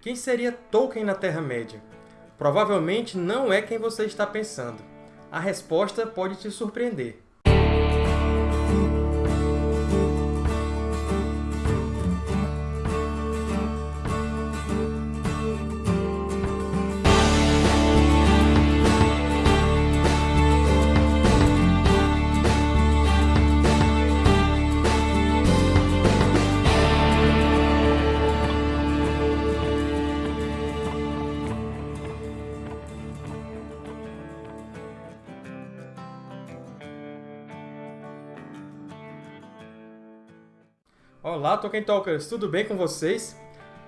Quem seria Tolkien na Terra-média? Provavelmente não é quem você está pensando. A resposta pode te surpreender. Olá, Tolkien Talkers! Tudo bem com vocês?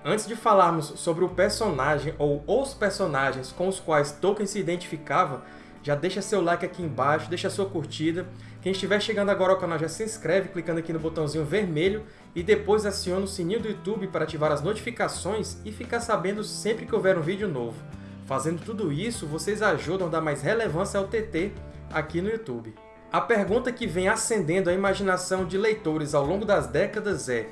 Antes de falarmos sobre o personagem ou os personagens com os quais Tolkien se identificava, já deixa seu like aqui embaixo, deixa sua curtida. Quem estiver chegando agora ao canal já se inscreve clicando aqui no botãozinho vermelho e depois aciona o sininho do YouTube para ativar as notificações e ficar sabendo sempre que houver um vídeo novo. Fazendo tudo isso, vocês ajudam a dar mais relevância ao TT aqui no YouTube. A pergunta que vem acendendo a imaginação de leitores ao longo das décadas é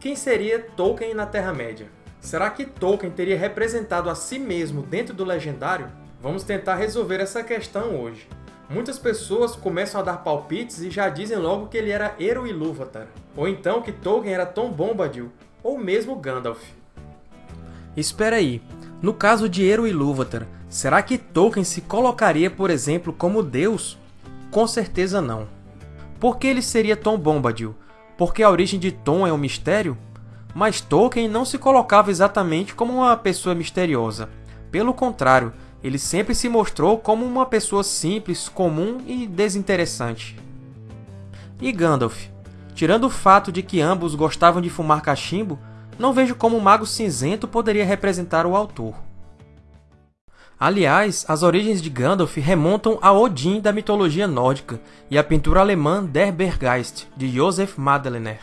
quem seria Tolkien na Terra-média? Será que Tolkien teria representado a si mesmo dentro do Legendário? Vamos tentar resolver essa questão hoje. Muitas pessoas começam a dar palpites e já dizem logo que ele era Eru Ilúvatar, ou então que Tolkien era Tom Bombadil, ou mesmo Gandalf. Espera aí, no caso de Eru Ilúvatar, será que Tolkien se colocaria, por exemplo, como Deus? Com certeza não. Por que ele seria Tom Bombadil? Porque a origem de Tom é um mistério? Mas Tolkien não se colocava exatamente como uma pessoa misteriosa. Pelo contrário, ele sempre se mostrou como uma pessoa simples, comum e desinteressante. E Gandalf? Tirando o fato de que ambos gostavam de fumar cachimbo, não vejo como o Mago Cinzento poderia representar o autor. Aliás, as origens de Gandalf remontam a Odin da mitologia nórdica e à pintura alemã Der Berggeist, de Joseph Madlener.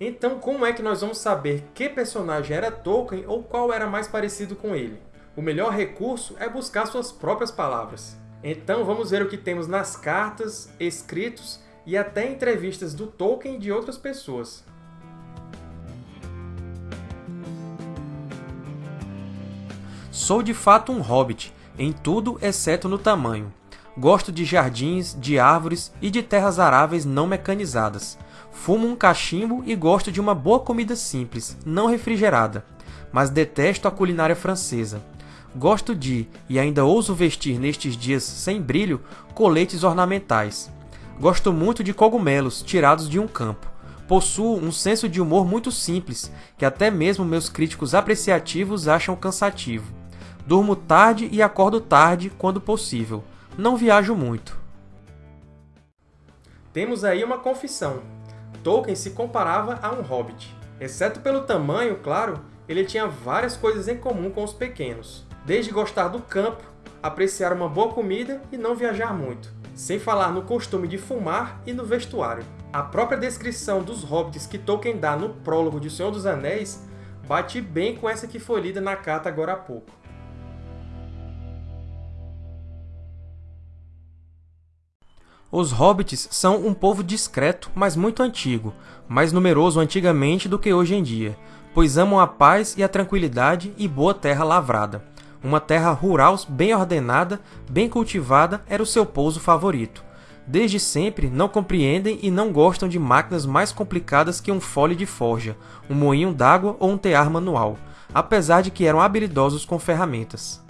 Então, como é que nós vamos saber que personagem era Tolkien ou qual era mais parecido com ele? O melhor recurso é buscar suas próprias palavras. Então, vamos ver o que temos nas cartas, escritos e até entrevistas do Tolkien e de outras pessoas. Sou de fato um hobbit, em tudo exceto no tamanho. Gosto de jardins, de árvores e de terras aráveis não mecanizadas. Fumo um cachimbo e gosto de uma boa comida simples, não refrigerada. Mas detesto a culinária francesa. Gosto de, e ainda ouso vestir nestes dias sem brilho, coletes ornamentais. Gosto muito de cogumelos tirados de um campo. Possuo um senso de humor muito simples, que até mesmo meus críticos apreciativos acham cansativo. Durmo tarde e acordo tarde quando possível. Não viajo muito. Temos aí uma confissão. Tolkien se comparava a um hobbit. Exceto pelo tamanho, claro, ele tinha várias coisas em comum com os pequenos. Desde gostar do campo, apreciar uma boa comida e não viajar muito. Sem falar no costume de fumar e no vestuário. A própria descrição dos hobbits que Tolkien dá no prólogo de O Senhor dos Anéis bate bem com essa que foi lida na carta agora há pouco. Os hobbits são um povo discreto, mas muito antigo, mais numeroso antigamente do que hoje em dia, pois amam a paz e a tranquilidade e boa terra lavrada. Uma terra rural bem ordenada, bem cultivada era o seu pouso favorito. Desde sempre não compreendem e não gostam de máquinas mais complicadas que um fole de forja, um moinho d'água ou um tear manual, apesar de que eram habilidosos com ferramentas.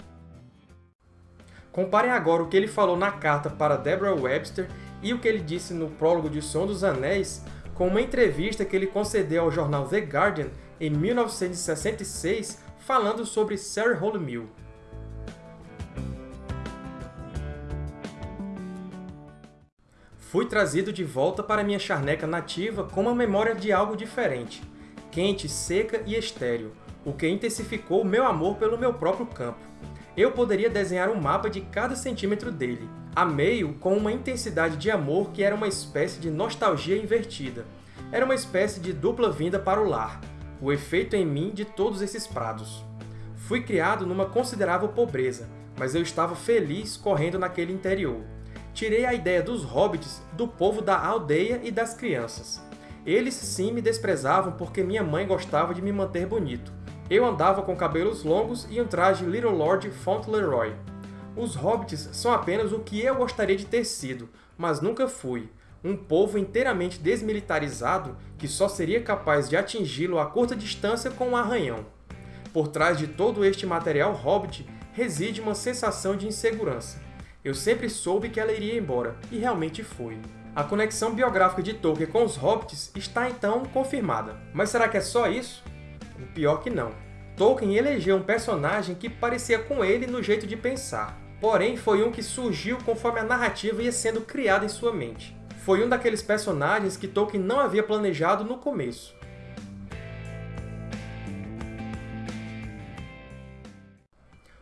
Comparem agora o que ele falou na carta para Deborah Webster e o que ele disse no prólogo de O Senhor dos Anéis com uma entrevista que ele concedeu ao jornal The Guardian em 1966 falando sobre Sarah Mill. Fui trazido de volta para minha charneca nativa com uma memória de algo diferente, quente, seca e estéril, o que intensificou meu amor pelo meu próprio campo eu poderia desenhar um mapa de cada centímetro dele. Amei-o com uma intensidade de amor que era uma espécie de nostalgia invertida. Era uma espécie de dupla vinda para o lar, o efeito em mim de todos esses prados. Fui criado numa considerável pobreza, mas eu estava feliz correndo naquele interior. Tirei a ideia dos hobbits do povo da aldeia e das crianças. Eles sim me desprezavam porque minha mãe gostava de me manter bonito. Eu andava com cabelos longos e um traje Little Lord Fauntleroy. Os hobbits são apenas o que eu gostaria de ter sido, mas nunca fui. Um povo inteiramente desmilitarizado que só seria capaz de atingi-lo a curta distância com um arranhão. Por trás de todo este material hobbit reside uma sensação de insegurança. Eu sempre soube que ela iria embora, e realmente foi. A conexão biográfica de Tolkien com os hobbits está então confirmada. Mas será que é só isso? O pior que não. Tolkien elegeu um personagem que parecia com ele no jeito de pensar, porém foi um que surgiu conforme a narrativa ia sendo criada em sua mente. Foi um daqueles personagens que Tolkien não havia planejado no começo.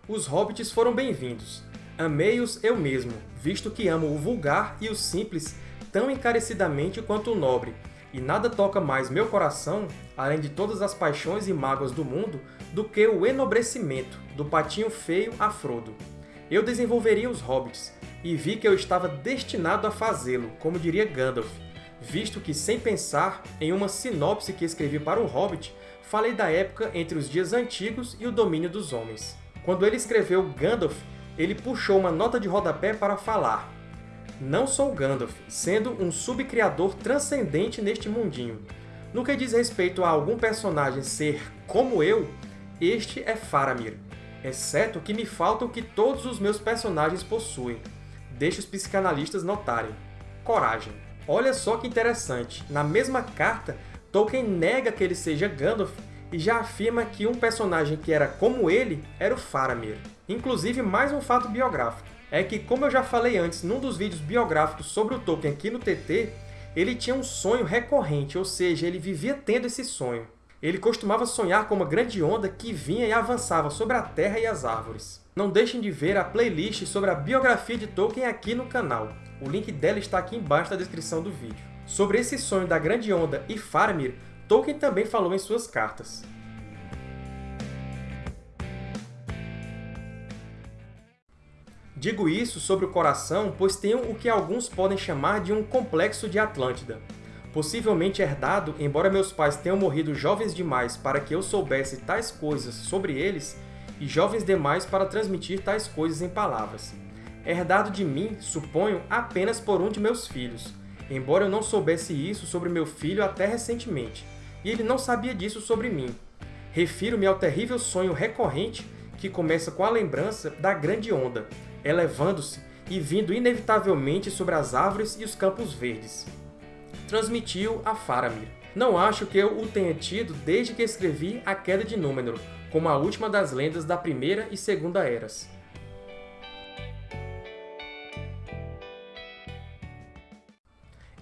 Os hobbits foram bem-vindos. Amei-os eu mesmo, visto que amo o vulgar e o simples tão encarecidamente quanto o nobre, e nada toca mais meu coração, além de todas as paixões e mágoas do mundo, do que o enobrecimento do patinho feio a Frodo. Eu desenvolveria os hobbits, e vi que eu estava destinado a fazê-lo, como diria Gandalf, visto que, sem pensar, em uma sinopse que escrevi para o Hobbit, falei da época entre os dias antigos e o domínio dos homens. Quando ele escreveu Gandalf, ele puxou uma nota de rodapé para falar não sou Gandalf, sendo um subcriador transcendente neste mundinho. No que diz respeito a algum personagem ser como eu, este é Faramir, exceto que me falta o que todos os meus personagens possuem. Deixe os psicanalistas notarem. Coragem. Olha só que interessante, na mesma carta, Tolkien nega que ele seja Gandalf e já afirma que um personagem que era como ele era o Faramir. Inclusive, mais um fato biográfico é que, como eu já falei antes num dos vídeos biográficos sobre o Tolkien aqui no TT, ele tinha um sonho recorrente, ou seja, ele vivia tendo esse sonho. Ele costumava sonhar com uma grande onda que vinha e avançava sobre a terra e as árvores. Não deixem de ver a playlist sobre a biografia de Tolkien aqui no canal. O link dela está aqui embaixo na descrição do vídeo. Sobre esse sonho da grande onda e Faramir, Tolkien também falou em suas cartas. Digo isso sobre o coração, pois tenho o que alguns podem chamar de um complexo de Atlântida. Possivelmente herdado, embora meus pais tenham morrido jovens demais para que eu soubesse tais coisas sobre eles, e jovens demais para transmitir tais coisas em palavras. Herdado de mim, suponho, apenas por um de meus filhos, embora eu não soubesse isso sobre meu filho até recentemente, e ele não sabia disso sobre mim. Refiro-me ao terrível sonho recorrente que começa com a lembrança da grande onda, elevando-se e vindo inevitavelmente sobre as árvores e os campos verdes. Transmitiu a Faramir. Não acho que eu o tenha tido desde que escrevi A Queda de Númenor, como a última das lendas da Primeira e Segunda Eras.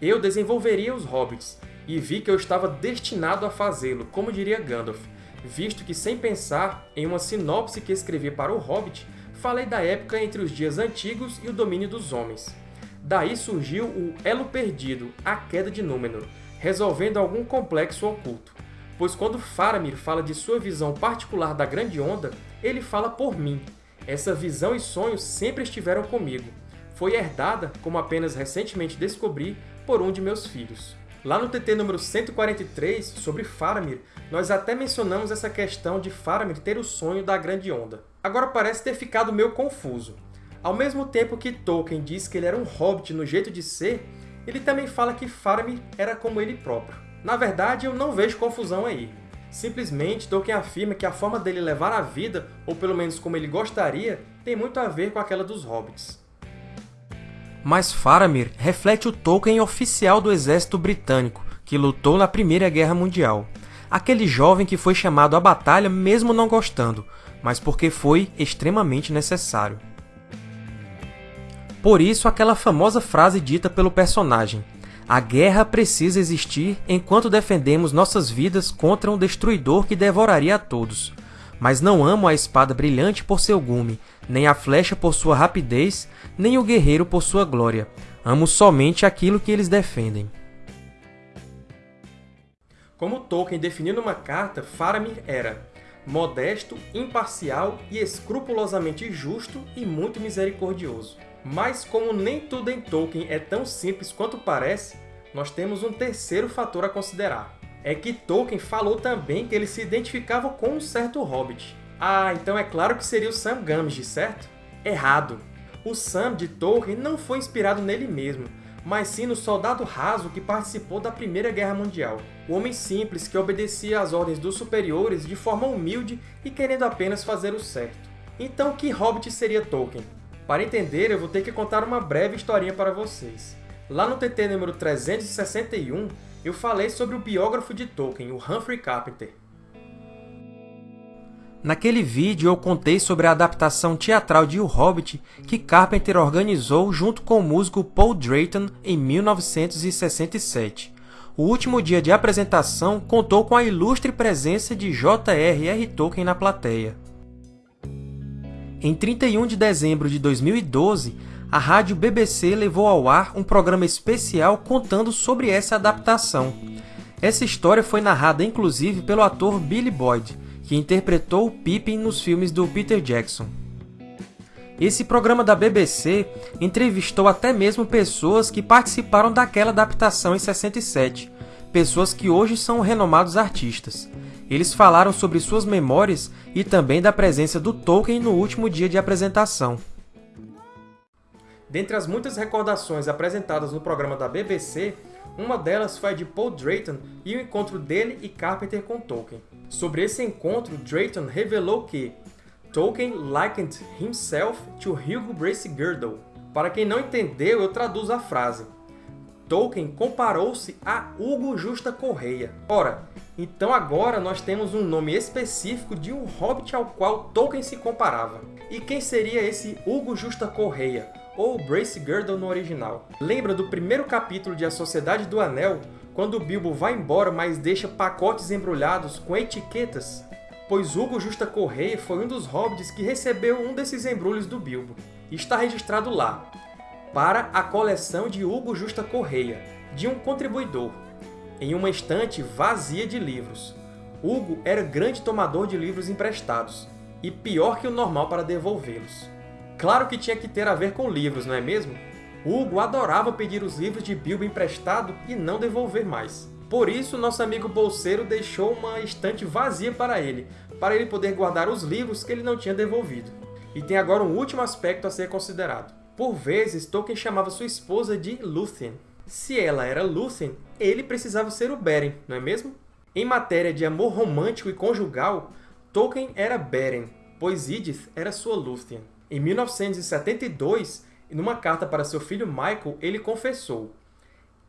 Eu desenvolveria os Hobbits, e vi que eu estava destinado a fazê-lo, como diria Gandalf, visto que, sem pensar, em uma sinopse que escrevi para o Hobbit, falei da época entre os dias antigos e o domínio dos homens. Daí surgiu o Elo Perdido, a Queda de Númenor, resolvendo algum complexo oculto. Pois quando Faramir fala de sua visão particular da Grande Onda, ele fala por mim. Essa visão e sonhos sempre estiveram comigo. Foi herdada, como apenas recentemente descobri, por um de meus filhos. Lá no TT número 143, sobre Faramir, nós até mencionamos essa questão de Faramir ter o sonho da Grande Onda. Agora parece ter ficado meio confuso. Ao mesmo tempo que Tolkien diz que ele era um hobbit no jeito de ser, ele também fala que Faramir era como ele próprio. Na verdade, eu não vejo confusão aí. Simplesmente, Tolkien afirma que a forma dele levar a vida, ou pelo menos como ele gostaria, tem muito a ver com aquela dos hobbits. Mas Faramir reflete o Tolkien oficial do exército britânico, que lutou na Primeira Guerra Mundial. Aquele jovem que foi chamado à batalha mesmo não gostando, mas porque foi extremamente necessário. Por isso, aquela famosa frase dita pelo personagem, a guerra precisa existir enquanto defendemos nossas vidas contra um destruidor que devoraria a todos. Mas não amo a espada brilhante por seu gume, nem a flecha por sua rapidez, nem o guerreiro por sua glória. Amo somente aquilo que eles defendem. Como Tolkien definiu numa carta, Faramir era modesto, imparcial e escrupulosamente justo e muito misericordioso. Mas como nem tudo em Tolkien é tão simples quanto parece, nós temos um terceiro fator a considerar. É que Tolkien falou também que ele se identificava com um certo hobbit. Ah, então é claro que seria o Sam Gamgee, certo? Errado! O Sam de Tolkien não foi inspirado nele mesmo, mas sim no soldado raso que participou da Primeira Guerra Mundial. O homem simples que obedecia às ordens dos superiores de forma humilde e querendo apenas fazer o certo. Então, que hobbit seria Tolkien? Para entender, eu vou ter que contar uma breve historinha para vocês. Lá no TT número 361, eu falei sobre o biógrafo de Tolkien, o Humphrey Carpenter. Naquele vídeo eu contei sobre a adaptação teatral de O Hobbit que Carpenter organizou junto com o músico Paul Drayton em 1967. O último dia de apresentação contou com a ilustre presença de J.R.R. Tolkien na plateia. Em 31 de dezembro de 2012, a rádio BBC levou ao ar um programa especial contando sobre essa adaptação. Essa história foi narrada inclusive pelo ator Billy Boyd, que interpretou Pippin nos filmes do Peter Jackson. Esse programa da BBC entrevistou até mesmo pessoas que participaram daquela adaptação em 67, pessoas que hoje são renomados artistas. Eles falaram sobre suas memórias e também da presença do Tolkien no último dia de apresentação. Dentre as muitas recordações apresentadas no programa da BBC, uma delas foi a de Paul Drayton e o encontro dele e Carpenter com Tolkien. Sobre esse encontro, Drayton revelou que Tolkien likened himself to Hugo Brace Girdle. Para quem não entendeu, eu traduzo a frase. Tolkien comparou-se a Hugo Justa Correia. Ora, então agora nós temos um nome específico de um hobbit ao qual Tolkien se comparava. E quem seria esse Hugo Justa Correia, ou Brace Girdle no original? Lembra do primeiro capítulo de A Sociedade do Anel, quando Bilbo vai embora, mas deixa pacotes embrulhados com etiquetas? Pois Hugo Justa Correia foi um dos hobbits que recebeu um desses embrulhos do Bilbo. E está registrado lá, para a coleção de Hugo Justa Correia, de um contribuidor, em uma estante vazia de livros. Hugo era grande tomador de livros emprestados, e pior que o normal para devolvê-los. Claro que tinha que ter a ver com livros, não é mesmo? Hugo adorava pedir os livros de Bilbo emprestado e não devolver mais. Por isso, nosso amigo bolseiro deixou uma estante vazia para ele, para ele poder guardar os livros que ele não tinha devolvido. E tem agora um último aspecto a ser considerado. Por vezes, Tolkien chamava sua esposa de Lúthien. Se ela era Lúthien, ele precisava ser o Beren, não é mesmo? Em matéria de amor romântico e conjugal, Tolkien era Beren, pois Edith era sua Lúthien. Em 1972, numa carta para seu filho Michael, ele confessou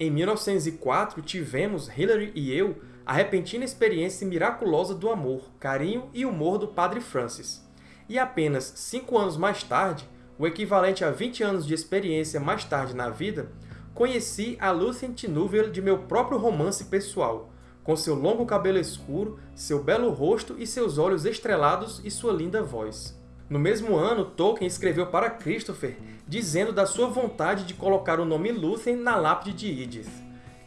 Em 1904, tivemos, Hilary e eu, a repentina experiência miraculosa do amor, carinho e humor do Padre Francis. E apenas cinco anos mais tarde, o equivalente a 20 anos de experiência mais tarde na vida, conheci a Lucien Nouvel de meu próprio romance pessoal, com seu longo cabelo escuro, seu belo rosto e seus olhos estrelados e sua linda voz. No mesmo ano, Tolkien escreveu para Christopher dizendo da sua vontade de colocar o nome Lúthien na lápide de Edith,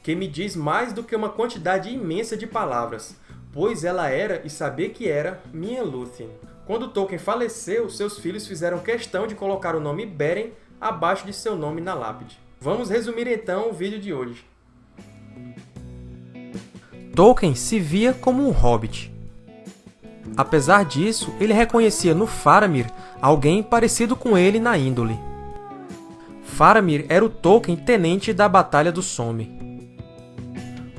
que me diz mais do que uma quantidade imensa de palavras, pois ela era, e sabia que era, minha Lúthien. Quando Tolkien faleceu, seus filhos fizeram questão de colocar o nome Beren abaixo de seu nome na lápide. Vamos resumir então o vídeo de hoje. Tolkien se via como um hobbit, Apesar disso, ele reconhecia no Faramir alguém parecido com ele na índole. Faramir era o Tolkien tenente da Batalha do Somme.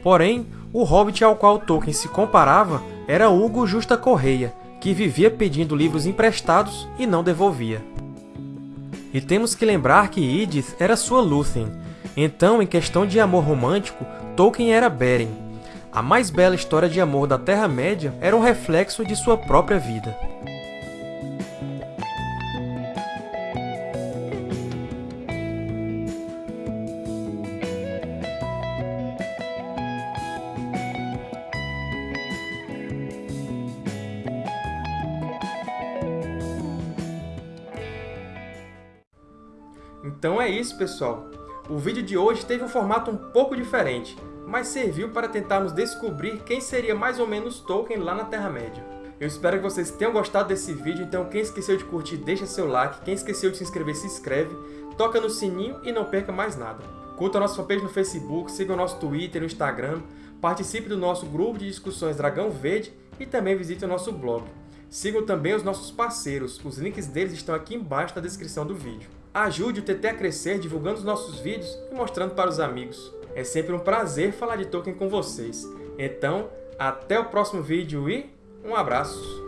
Porém, o hobbit ao qual Tolkien se comparava era Hugo Justa Correia, que vivia pedindo livros emprestados e não devolvia. E temos que lembrar que Edith era sua Lúthien, então, em questão de amor romântico, Tolkien era Beren, a mais bela história de amor da Terra-média era um reflexo de sua própria vida. Então é isso, pessoal! O vídeo de hoje teve um formato um pouco diferente, mas serviu para tentarmos descobrir quem seria mais ou menos Tolkien lá na Terra-média. Eu espero que vocês tenham gostado desse vídeo, então quem esqueceu de curtir, deixa seu like, quem esqueceu de se inscrever, se inscreve, toca no sininho e não perca mais nada. Curta a nossa fanpage no Facebook, siga o nosso Twitter e no Instagram, participe do nosso grupo de discussões Dragão Verde e também visite o nosso blog. Sigam também os nossos parceiros, os links deles estão aqui embaixo na descrição do vídeo. Ajude o TT a crescer divulgando os nossos vídeos e mostrando para os amigos. É sempre um prazer falar de Tolkien com vocês. Então, até o próximo vídeo e um abraço!